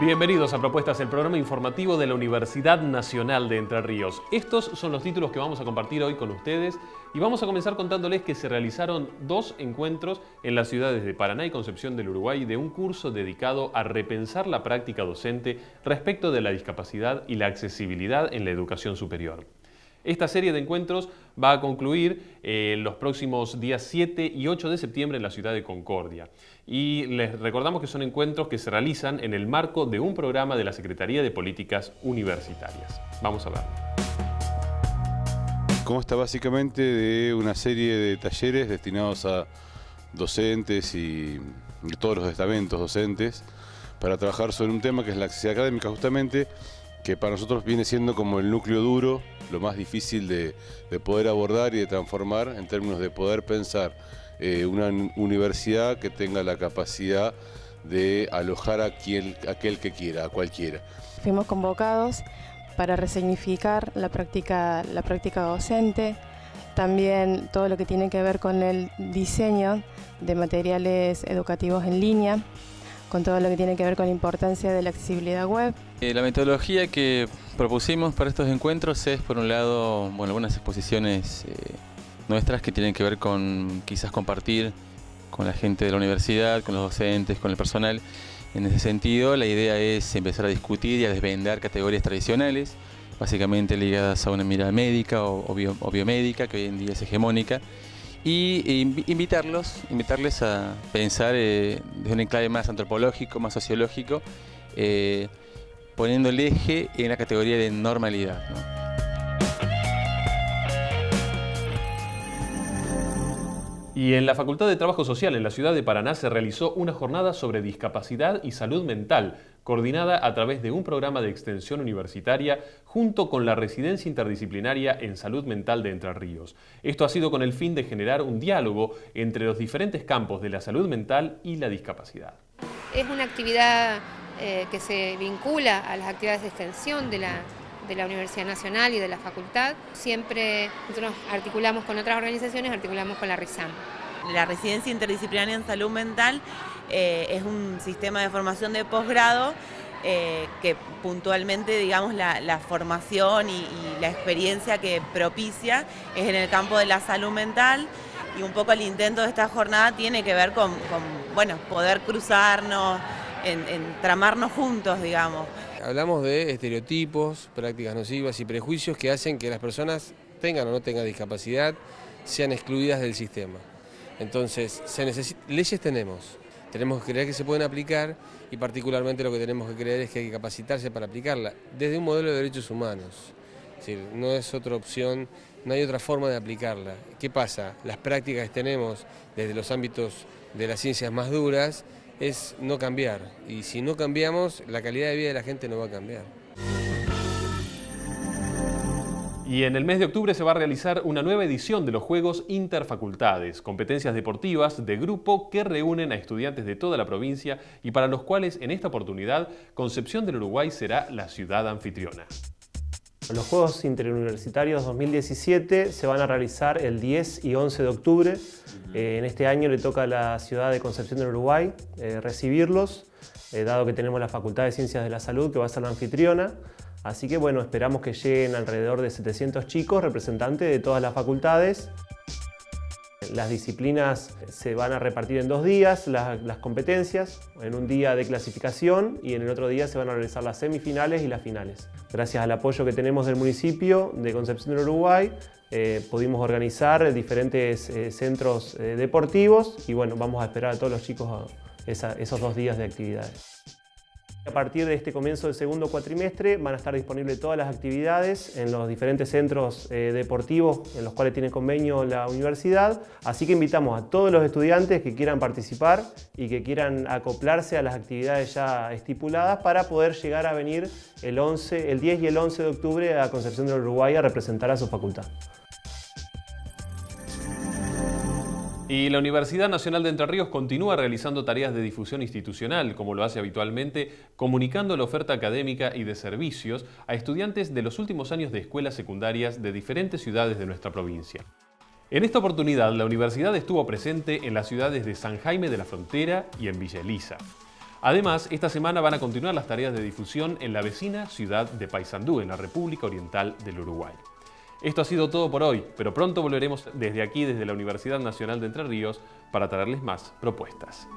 Bienvenidos a Propuestas, el programa informativo de la Universidad Nacional de Entre Ríos. Estos son los títulos que vamos a compartir hoy con ustedes y vamos a comenzar contándoles que se realizaron dos encuentros en las ciudades de Paraná y Concepción del Uruguay de un curso dedicado a repensar la práctica docente respecto de la discapacidad y la accesibilidad en la educación superior. Esta serie de encuentros va a concluir eh, los próximos días 7 y 8 de septiembre en la ciudad de Concordia. Y les recordamos que son encuentros que se realizan en el marco de un programa de la Secretaría de Políticas Universitarias. Vamos a ver. Consta básicamente de una serie de talleres destinados a docentes y todos los estamentos docentes para trabajar sobre un tema que es la accesibilidad académica justamente que para nosotros viene siendo como el núcleo duro, lo más difícil de, poder abordar y de transformar en términos de poder pensar eh, una universidad que tenga la capacidad de alojar a quien, aquel que quiera, a cualquiera. Fuimos convocados para resignificar la práctica, la práctica docente, también todo lo que tiene que ver con el diseño de materiales educativos en línea, con todo lo que tiene que ver con la importancia de la accesibilidad web. Eh, la metodología que propusimos para estos encuentros es, por un lado, bueno, algunas exposiciones eh, nuestras que tienen que ver con quizás compartir con la gente de la universidad, con los docentes, con el personal. En ese sentido, la idea es empezar a discutir y a desvendar categorías tradicionales, básicamente ligadas a una mirada médica o, biomédica, que hoy en día es hegemónica, y invitarlos, invitarles a pensar eh, desde un enclave más antropológico, más sociológico, eh, poniendo el eje en la categoría de normalidad. Y en la Facultad de Trabajo Social en la ciudad de Paraná se realizó una jornada sobre discapacidad y salud mental, coordinada a través de un programa de extensión universitaria junto con la Residencia Interdisciplinaria en Salud Mental de Entre Ríos. Esto ha sido con el fin de generar un diálogo entre los diferentes campos de la salud mental y la discapacidad. Es una actividad eh, que se vincula a las actividades de extensión de la, de la Universidad Nacional y de la facultad. Siempre nosotros articulamos con otras organizaciones, articulamos con la RISAM. La Residencia Interdisciplinaria en Salud Mental eh, es un sistema de formación de posgrado eh, que puntualmente, digamos, la, formación y, la experiencia que propicia es en el campo de la salud mental y un poco el intento de esta jornada tiene que ver con, bueno, poder cruzarnos, en, tramarnos juntos, digamos. Hablamos de estereotipos, prácticas nocivas y prejuicios que hacen que las personas tengan o no tengan discapacidad, sean excluidas del sistema. Entonces, leyes tenemos, tenemos que creer que se pueden aplicar y particularmente lo que tenemos que creer es que hay que capacitarse para aplicarla desde un modelo de derechos humanos. no es otra opción, no hay otra forma de aplicarla. ¿Qué pasa? Las prácticas tenemos desde los ámbitos de las ciencias más duras es no cambiar. Y si no cambiamos, la calidad de vida de la gente no va a cambiar. Y en el mes de octubre se va a realizar una nueva edición de los Juegos Interfacultades, competencias deportivas de grupo que reúnen a estudiantes de toda la provincia y para los cuales en esta oportunidad Concepción del Uruguay será la ciudad anfitriona. Los Juegos Interuniversitarios 2017 se van a realizar el 10 y 11 de octubre. Eh, en este año le toca a la ciudad de Concepción del Uruguay eh, recibirlos, eh, dado que tenemos la Facultad de Ciencias de la Salud que va a ser la anfitriona. Así que bueno, esperamos que lleguen alrededor de 700 chicos, representantes de todas las facultades. Las disciplinas se van a repartir en dos días, las, competencias, en un día de clasificación y en el otro día se van a realizar las semifinales y las finales. Gracias al apoyo que tenemos del municipio de Concepción del Uruguay, eh, pudimos organizar diferentes eh, centros eh, deportivos y bueno, vamos a esperar a todos los chicos esos dos días de actividades. A partir de este comienzo del segundo cuatrimestre van a estar disponibles todas las actividades en los diferentes centros eh, deportivos en los cuales tiene convenio la universidad, así que invitamos a todos los estudiantes que quieran participar y que quieran acoplarse a las actividades ya estipuladas para poder llegar a venir el, 11, el 10 y el 11 de octubre a Concepción del Uruguay a representar a su facultad. Y la Universidad Nacional de Entre Ríos continúa realizando tareas de difusión institucional, como lo hace habitualmente, comunicando la oferta académica y de servicios a estudiantes de los últimos años de escuelas secundarias de diferentes ciudades de nuestra provincia. En esta oportunidad, la universidad estuvo presente en las ciudades de San Jaime de la Frontera y en Villa Elisa. Además, esta semana van a continuar las tareas de difusión en la vecina ciudad de Paysandú, en la República Oriental del Uruguay. Esto ha sido todo por hoy, pero pronto volveremos desde aquí, desde la Universidad Nacional de Entre Ríos, para traerles más propuestas.